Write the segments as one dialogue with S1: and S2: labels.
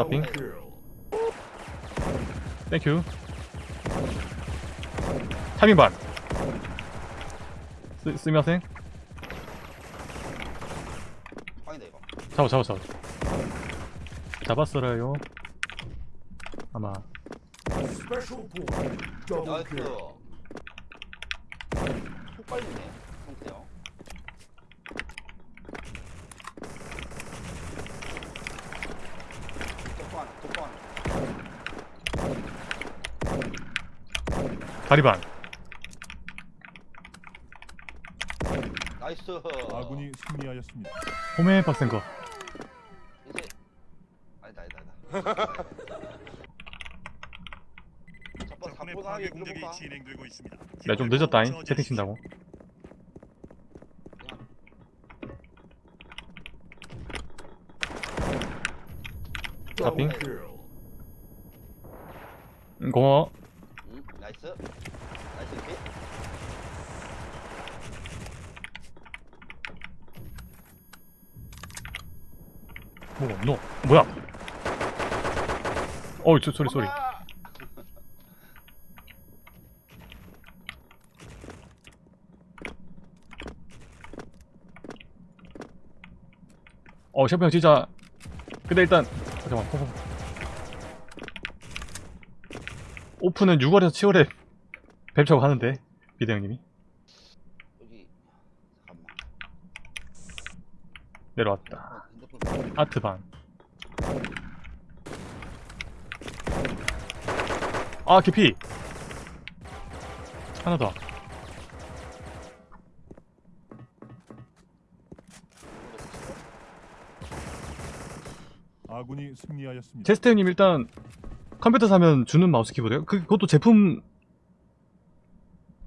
S1: 탑핑. 땡큐 타이밍 반. 쓰, 쓰미마생
S2: 빵이다 이거.
S1: 잡아 잡아 잡아. 잡았어요. 아마.
S2: 나이스
S3: kill.
S2: 속 빨리네 성태형 독보 하나 독보 하나
S1: 다리 반
S2: 나이스
S4: 아군이 승리하였습니다.
S1: 홈에 빡센 거
S2: 이제 아니다 아니다 아니다 첫번
S5: 적군의
S2: 사포
S5: 파괴
S2: 나게
S5: 공격이
S2: 눌러볼까?
S5: 진행되고 있습니다.
S1: 내가 좀 늦었다잉 채팅 친다고
S3: Double
S1: Tapping.
S3: kill.
S1: 응, 고마워
S2: 응 나이스
S1: hit뭐 뭐가 없노 뭐야 어이 저, 소리 소리! 어 셰프 형 진짜 근데 일단 잠깐만. 오픈은 6월에서 7월에 뵙자고 하는데 비대 형님이?
S2: 여기 잠깐만.
S1: 내려왔다. 아트반. 아 깊이 하나 더.
S4: 아군이 승리하였습니다.
S1: 제스트 형님 일단 컴퓨터 사면 주는 마우스 키보드요? 그, 그것도 제품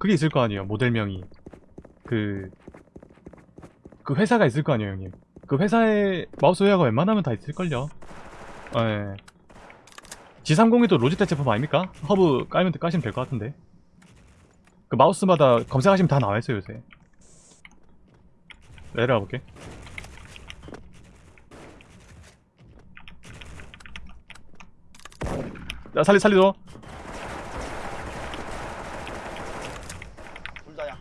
S1: 그게 있을 거 아니에요 모델명이. 그... 그 회사가 있을 거 아니에요 형님. 그 회사에 마우스 웨어가 웬만하면 다 있을걸요. 예. G302도 로지텍 제품 아닙니까? 허브 깔면 까시면 될 것 같은데. 그 마우스마다 검색하시면 다 나와있어요 요새. 내려가 볼게. 야 살리 살리줘
S2: 둘 다야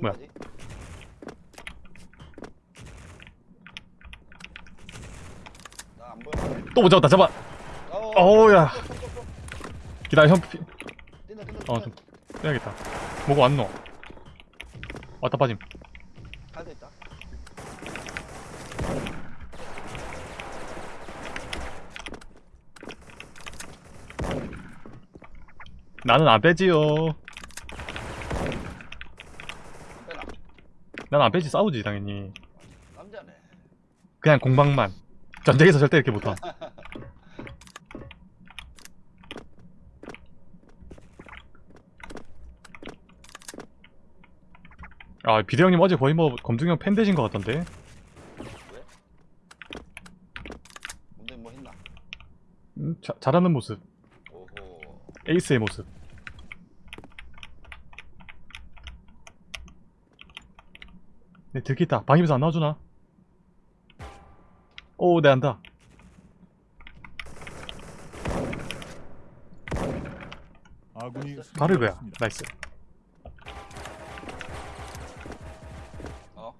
S1: 뭐야?
S2: 참여하지 나안 보여
S1: 또못 잡았다 잡아
S2: 어,
S1: 어우야. 기다려 형 피...
S2: 뛴다 뛴다
S1: 어, 좀 빼야겠다. 뭐가 왔노? 왔다 빠짐.
S2: 갈수 있다
S1: 나는 안 빼지요.
S2: 빼라
S1: 난 안 빼지 싸우지 당연히.
S2: 남자네
S1: 그냥 공방만. 전쟁에서 절대 이렇게 못함. 아 비대 형님 어제 거의 뭐 검둥형 팬 되신 것 같던데.
S2: 왜? 뭔데 뭐 했나
S1: 음, 자, 잘하는 모습.
S2: 오호
S1: 에이스의 모습. 네 들키다. 방입에서 안 나와주나? 오, 네 안다.
S4: 승리하였습니다.
S1: 나이스.
S2: 어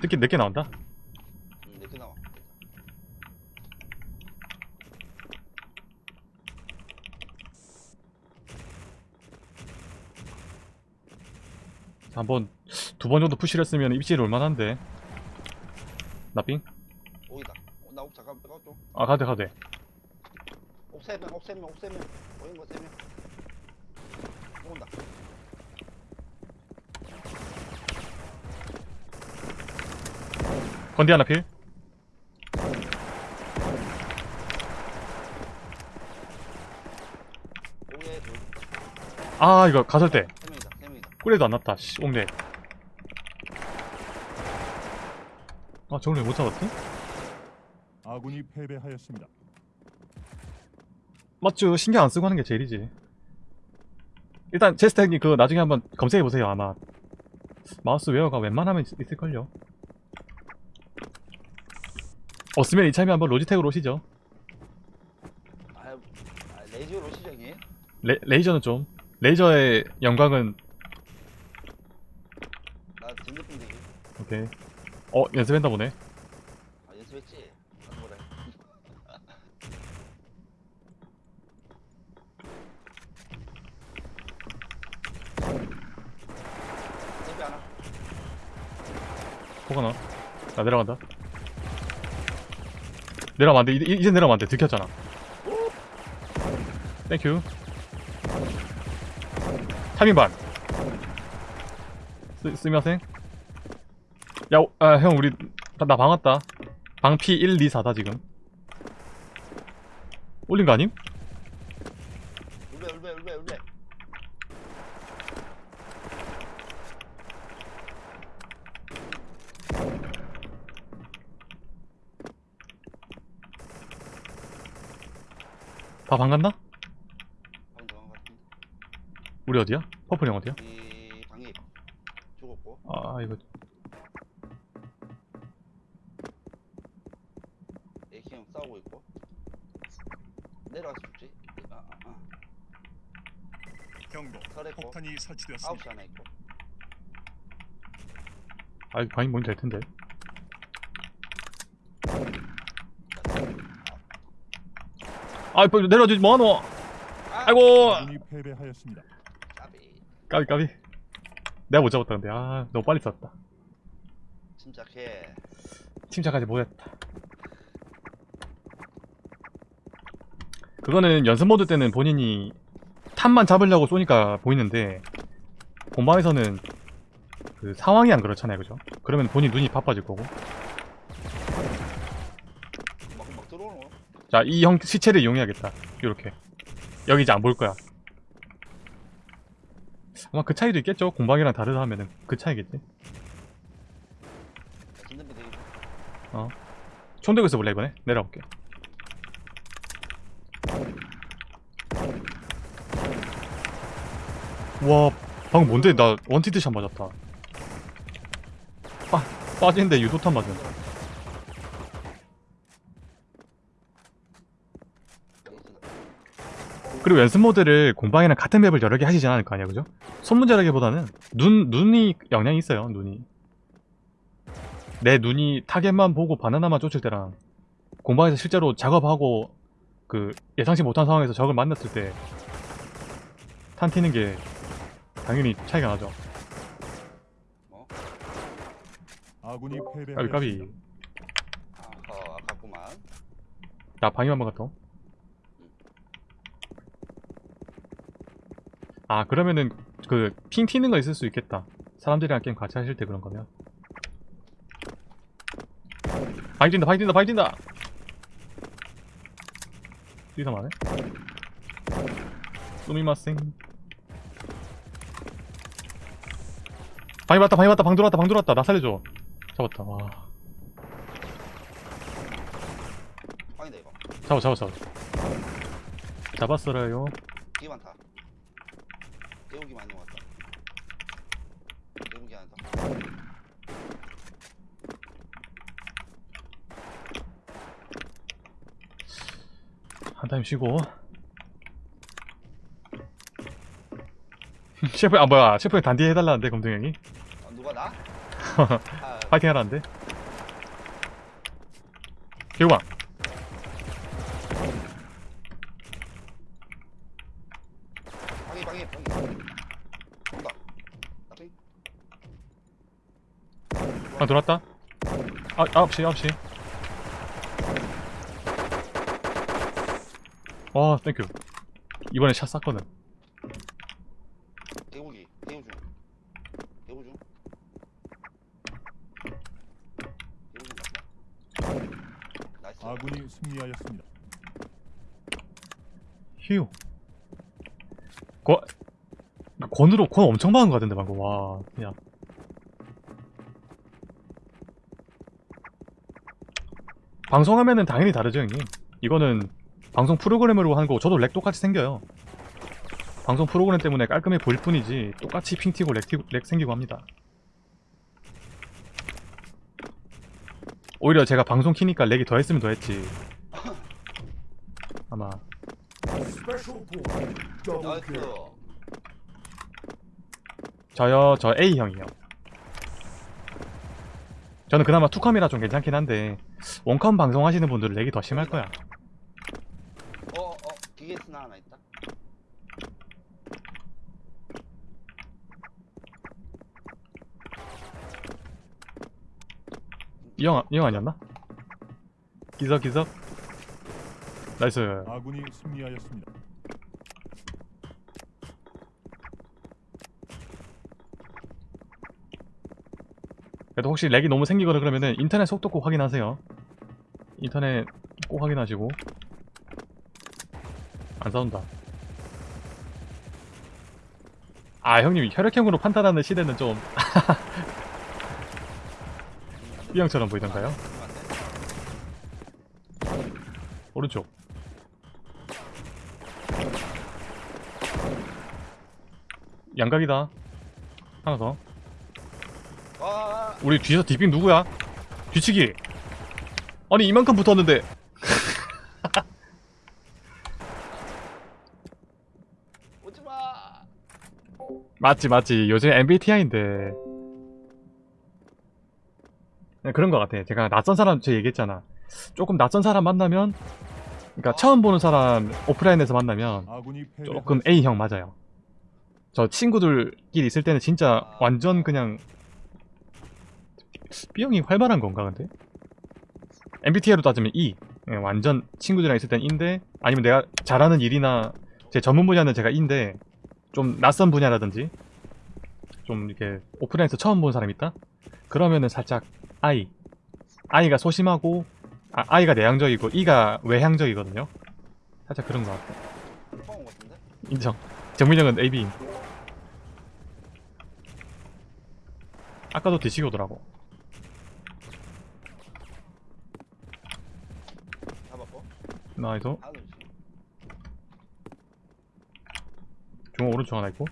S1: 특히 내게 나온다.
S2: 응 늦게 나와
S1: 한번 두 번 정도 푸시를 했으면 입질이 올만한데. 나삥?
S2: 오이다 어, 나옥 잠깐 빼가 좀
S1: 아 가돼 가돼.
S2: 옥세명 옥세명 옥세명 보인 거 세명 온다
S1: 건디 하나 필. 아 이거 가설 때 꿀에도 안 났다. 씨 옥내. 아 저걸 왜 못 잡았지?
S4: 아군이 패배하였습니다.
S1: 맞죠. 신경 안 쓰고 하는 게 제일이지. 일단 제스트 형님 그거 나중에 한번 검색해 보세요 아마 마우스 웨어가 웬만하면 있- 있을걸요 없으면 이참에 한번 로지텍으로 오시죠
S2: 아, 아 레이저로 오시죠 형님
S1: 레, 레이저는 좀 레이저의 영광은
S2: 나 진급분 되기
S1: 오케이. 어 연습했나 보네.
S2: 아 연습했지? 하나
S1: 포가 나. 나 내려간다. 내려가면 안 돼. 이제, 이제 내려가면 안 돼. 들켰잖아. 땡큐 타밍 반. 쓰, 쓰미마생 야형 우리 나, 나방 왔다 방 P 1, 2, 4다 지금 올린 거 아님?
S2: 울베 울베 울베 울베
S1: 다방 갔나?
S2: 방금 도망갔습
S1: 우리 어디야? 퍼플 형 어디야?
S2: 이 방이 죽었고
S1: 아 이거
S2: AK 형 싸우고 있고 내려가서 죽지 아, 아, 아.
S4: 경고.
S2: 설했고
S4: 폭탄이 설치되었습니다.
S2: 아홉 시 하나 있고.
S1: 아 방이 뭔지 알 텐데. 아 빨리 내려와주지 뭐하노?
S2: 아,
S1: 아이고!
S4: 패배하였습니다.
S2: 까비.
S1: 까비 까비. 내가 못 잡았다 근데. 아 너무 빨리 쐈다.
S2: 침착해.
S1: 침착하지 못했다. 그거는 연습 모드 때는 본인이 탑만 잡으려고 쏘니까 보이는데 본방에서는 그 상황이 안 그렇잖아요 그죠? 그러면 본인 눈이 바빠질 거고. 자 이 형 시체를 이용해야겠다. 이렇게. 여기 이제 안 볼 거야. 아마 그 차이도 있겠죠? 공방이랑 다르다 하면은. 그 차이겠지?
S2: 진급분 되기
S1: 총 들고 있어 볼래 이번에? 내려볼게 와 방금 뭔데? 나 원티드샷 맞았다. 빠, 빠지는데 유도탄 맞은. 그리고 연습 모드를 공방이랑 같은 맵을 여러 개 하시지 않을 거 아니야 그죠? 손 문제라기보다는 눈, 눈이 영향이 있어요 눈이. 내 눈이 타겟만 보고 바나나만 쫓을 때랑 공방에서 실제로 작업하고 그 예상치 못한 상황에서 적을 만났을 때 탄티는 게 당연히 차이가 나죠.
S4: 아군이
S1: 까비
S4: 패배하였습니다.
S1: 까비.
S2: 아허 아깝구만.
S1: 나 방임 한번 갔다 옴. 아 그러면은 그 ping 튀는 거 있을 수 있겠다. 사람들이랑 게임 같이 하실 때 그런 거면. 바이 뛴다 바이 뛴다 바이 뛴다! 뛰다 마네. 수미마생 방이 왔다 방이 왔다 방 들어왔다 방 들어왔다. 나 살려줘. 잡았다. 와.
S2: 방이다 이거.
S1: 잡아 잡아 잡아. 잡았어라요.
S2: 되게 많다. 대우기 많이 왔다. 대우기 하나 더.
S1: 한 타임 쉬고. 셰프 아 뭐야. 셰프에 단디 해달라는데 검둥형이
S2: 아,
S1: 파이팅 하라는데?
S2: 온다. 나핑
S1: 아 들어왔다. 아 9시 9시. 와 땡큐 이번에 샷 쐈거든
S2: 대우기 대우 중 대우 중 대우 중 맞다 나이스
S4: 승리하였습니다.
S1: 휴 권 권으로 권 엄청 많은 거 같은데 방금. 와 그냥. 방송하면은 당연히 다르죠 형님. 이거는 방송 프로그램으로 하는 거고 저도 lag 똑같이 생겨요. 방송 프로그램 때문에 깔끔해 보일 뿐이지 똑같이 ping 튀고 lag, 튀고, lag 생기고 합니다. 오히려 제가 방송 키니까 lag이 더 했으면 더 했지 아마.
S3: nice.
S1: 저요 저 A형이요. 저는 그나마 투컴이라 좀 괜찮긴 한데 원컴 방송하시는 분들은 lag이 더 심할 거야.
S2: 어어 기계스나 하나 있다.
S1: 이 형, 이형 아니었나? 기석 기석 nice.
S4: 아군이 승리하였습니다.
S1: 그래도 혹시 렉이 너무 생기거나 그러면은 인터넷 속도 꼭 확인하세요. 인터넷 꼭 확인하시고. 안 싸운다. 아 형님 혈액형으로 판단하는 시대는 좀 B형처럼 보이던가요? 오른쪽 양각이다. 하나 더.
S2: 와.
S1: 우리 뒤에서 디빙 누구야? 뒤치기. 아니 이만큼 붙었는데.
S2: 오지마.
S1: 맞지 맞지. 요즘 MBTI인데. 그런 것 같아. 제가 낯선 사람 저 얘기했잖아. 조금 낯선 사람 만나면 그러니까 처음 보는 사람 오프라인에서 만나면. 조금 A형 맞아요 저 친구들끼리 있을 때는 진짜 완전 그냥 B형이 활발한 건가 근데? MBTI로 따지면 E. 예, 완전 친구들이랑 있을 땐 E인데 아니면 내가 잘하는 일이나 제 전문 분야는 제가 E인데 좀 낯선 분야라든지 좀 이렇게 오프라인에서 처음 본 사람 있다? 그러면은 살짝 I. I가 소심하고 아, I가 내향적이고 E가 외향적이거든요. 살짝 그런 것 같아. 인정. 정민영은 AB인 아까도 뒤치기 오더라고.
S2: 잡았고 nice.
S1: 중앙 오른쪽 하나 있고.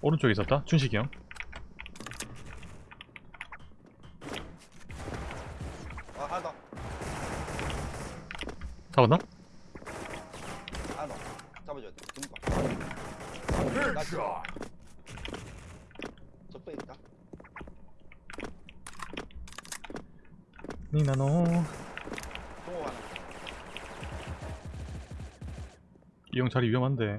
S1: 오른쪽에 있었다. 춘식이 형.
S2: 아 하나 더.
S1: 잡았나
S2: 더 잡아줘야 돼 금방
S3: Headshot.
S2: 적배 있다
S1: 니나노
S2: 동호 하나
S1: 이 형 자리 위험한데.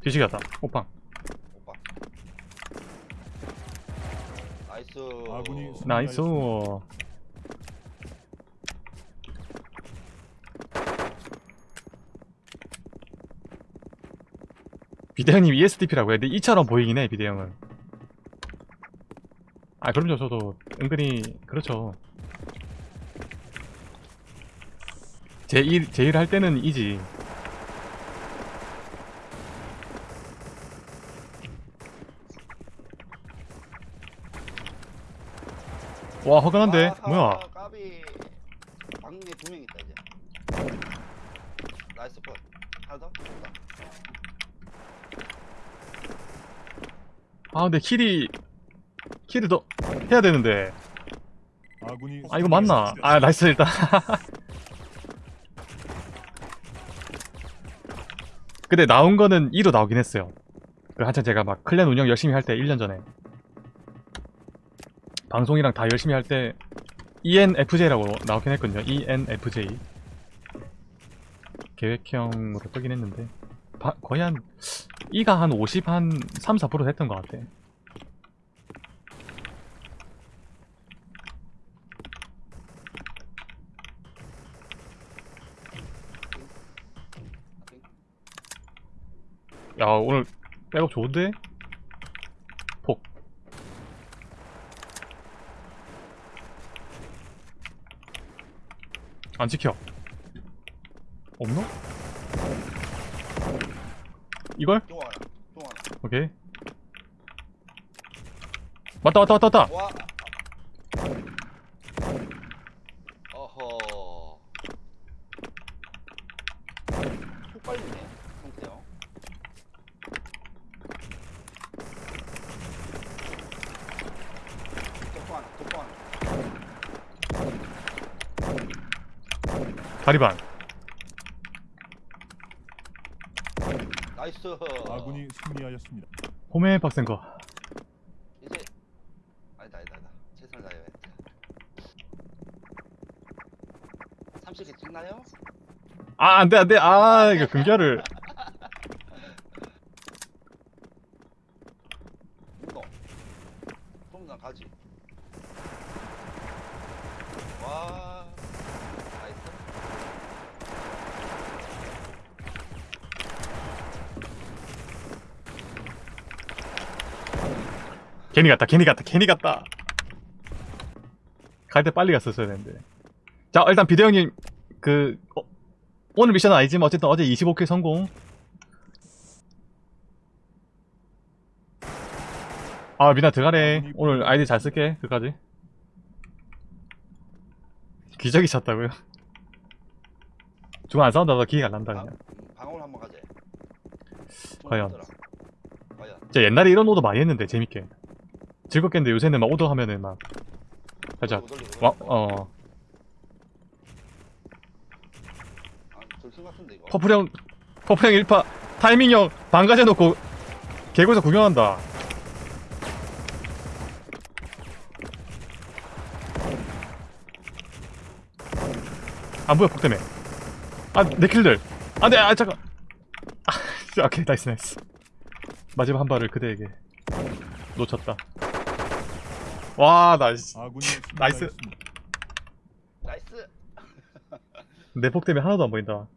S1: 뒤치기 갔다.
S2: 오빠
S1: nice. nice 비대형님 ESTP라고 해 근데 E처럼 보이긴 해 비대형은 아 그럼요. 저도 은근히 그렇죠. 제 일, 제 일 할 때는 이지. 와 허간한데?
S2: 아하,
S1: 뭐야?
S2: 까비. 방에 두명 있다 이제. nice 컷. 하나 더.
S1: 아 근데 kill이 kill을 더 해야 되는데.
S4: 아
S1: 이거 맞나? 아 nice 일단. 근데 나온 거는 E로 나오긴 했어요. 그 한참 제가 막 clan 운영 열심히 할 때 1년 전에. 방송이랑 다 열심히 할 때 ENFJ라고 나오긴 했거든요. ENFJ 계획형으로 뜨긴 했는데. 바- 거의 한 E가 한 50, 한 3, 4% 됐던 것 같아 야 오늘 백업 좋은데? 폭 안 지켜 없나? 이걸?
S2: 하나 하나
S1: 오케이. 왔다 왔다 왔다 왔다.
S2: 와. 어허. 속 빨리네. 성태형. 독방 하나, 독방 하나.
S1: 다리반.
S2: 나이스.
S4: 아군이 승리하였습니다.
S1: 홈에 박센 거.
S2: 이제 아니다 아니다 아니다. 최선을 다해야겠다. 30개 찍나요?
S1: 아 안돼 안돼. 아 이거 금결을.
S2: 운동. 동남 가지. 와. 나이스.
S1: 괜히 갔다 괜히 갔다 괜히 갔다. 갈 때 빨리 갔었어야 되는데. 자 일단 비대 형님 그 어, 오늘 미션은 아니지만 어쨌든 어제 25킬 성공. 아 미나 들어가래. 오늘 아이디 잘 쓸게 그까지. 기적이 찼다고요? 중간 안 싸운다 나 기회가 안 난다
S2: 방,
S1: 그냥.
S2: 음, 방울 한번 가재.
S1: 과연. 진짜 옛날에 이런 오더 많이 했는데 재밌게 즐겁겠는데 요새는 막 오더 하면은 막 살짝
S2: 돌리고, 돌리고,
S1: 와. 어.
S2: 아.
S1: 퍼플형 퍼플형 1파 타이밍형 반가지 해놓고 개구에서 구경한다. 안 보여 폭 때문에. 아내 킬들. 안돼 아 잠깐. 아 오케이 nice nice. 마지막 한 발을 그대에게 놓쳤다 와 nice
S4: 아군이
S1: nice.
S4: 승리하였습니다.
S2: nice.
S1: 내 폭 때문에 하나도 안 보인다